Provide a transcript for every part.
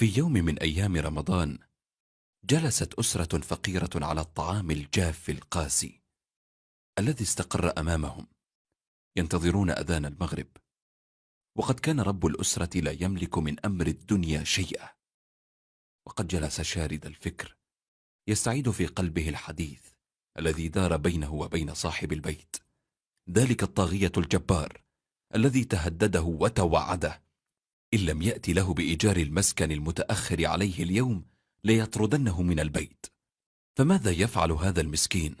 في يوم من أيام رمضان جلست أسرة فقيرة على الطعام الجاف القاسي الذي استقر أمامهم ينتظرون أذان المغرب. وقد كان رب الأسرة لا يملك من أمر الدنيا شيئا. وقد جلس شارد الفكر يستعيد في قلبه الحديث الذي دار بينه وبين صاحب البيت ذلك الطاغية الجبار الذي تهدده وتوعده. إن لم يأتي له بإيجار المسكن المتأخر عليه اليوم ليطردنه من البيت. فماذا يفعل هذا المسكين؟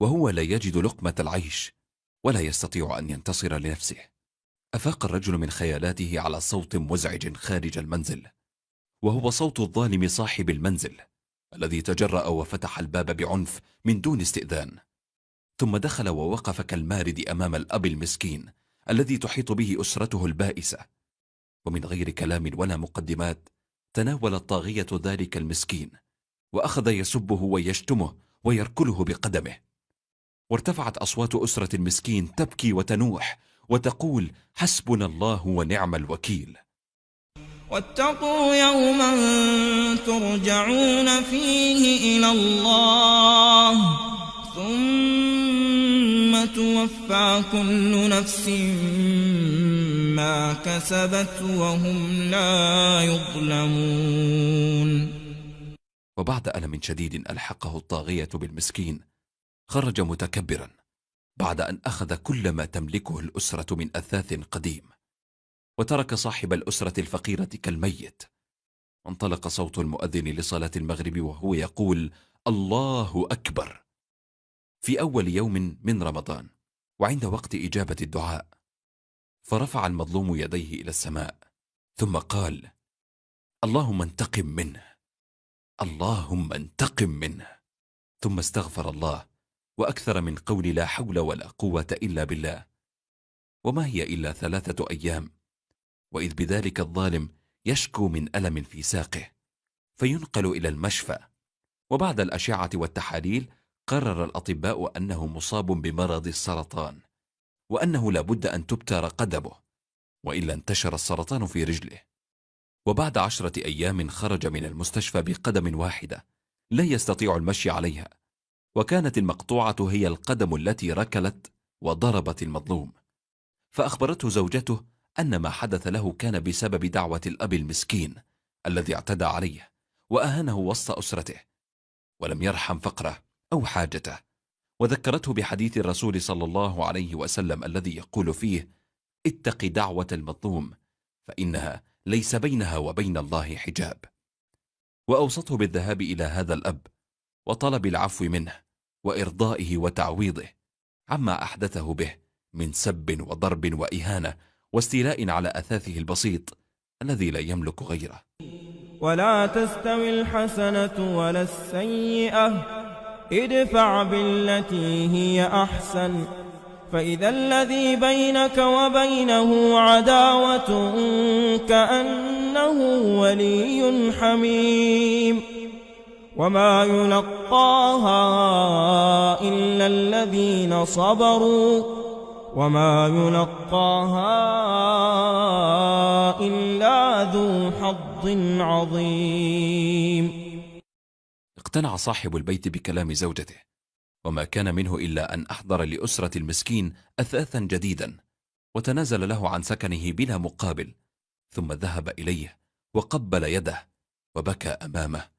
وهو لا يجد لقمة العيش ولا يستطيع أن ينتصر لنفسه. أفاق الرجل من خيالاته على صوت مزعج خارج المنزل وهو صوت الظالم صاحب المنزل الذي تجرأ وفتح الباب بعنف من دون استئذان. ثم دخل ووقف كالمارد أمام الأب المسكين الذي تحيط به أسرته البائسة. ومن غير كلام ولا مقدمات تناول الطاغية ذلك المسكين وأخذ يسبه ويشتمه ويركله بقدمه. وارتفعت أصوات أسرة المسكين تبكي وتنوح وتقول حسبنا الله ونعم الوكيل. واتقوا يوما ترجعون فيه إلى الله. توفى كل نفس ما كسبت وهم لا يظلمون. وبعد ألم شديد ألحقه الطاغية بالمسكين خرج متكبرا بعد أن أخذ كل ما تملكه الأسرة من أثاث قديم وترك صاحب الأسرة الفقيرة كالميت. وانطلق صوت المؤذن لصلاة المغرب وهو يقول الله أكبر! في أول يوم من رمضان وعند وقت إجابة الدعاء فرفع المظلوم يديه إلى السماء ثم قال اللهم انتقم منه اللهم انتقم منه. ثم استغفر الله وأكثر من قول لا حول ولا قوة إلا بالله. وما هي إلا ثلاثة أيام وإذ بذلك الظالم يشكو من ألم في ساقه فينقل إلى المشفى وبعد الأشعة والتحاليل قرر الأطباء أنه مصاب بمرض السرطان وأنه لابد أن تبتر قدمه وإلا انتشر السرطان في رجله. وبعد عشرة أيام خرج من المستشفى بقدم واحدة لا يستطيع المشي عليها وكانت المقطوعة هي القدم التي ركلت وضربت المظلوم. فأخبرته زوجته أن ما حدث له كان بسبب دعوة الأب المسكين الذي اعتدى عليه وأهانه وسط أسرته ولم يرحم فقره. أو حاجته وذكرته بحديث الرسول صلى الله عليه وسلم الذي يقول فيه اتق دعوة المظلوم فإنها ليس بينها وبين الله حجاب. وأوصته بالذهاب إلى هذا الأب وطلب العفو منه وإرضائه وتعويضه عما أحدثه به من سب وضرب وإهانة واستيلاء على أثاثه البسيط الذي لا يملك غيره. ولا تستوي الحسنة ولا السيئة ادفع بالتي هي أحسن فإذا الذي بينك وبينه عداوة كأنه ولي حميم. وما يلقاها إلا الذين صبروا وما يلقاها إلا ذو حظ عظيم. اقتنع صاحب البيت بكلام زوجته وما كان منه إلا أن أحضر لأسرة المسكين أثاثا جديدا وتنازل له عن سكنه بلا مقابل ثم ذهب إليه وقبل يده وبكى أمامه.